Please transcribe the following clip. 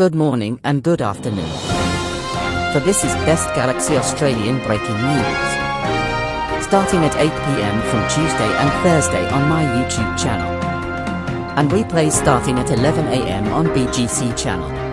good morning and good afternoon. For this is Best Galaxy Australian breaking news. Starting at 8pm from Tuesday and Thursday on my YouTube channel. And replays starting at 11am on BGC channel.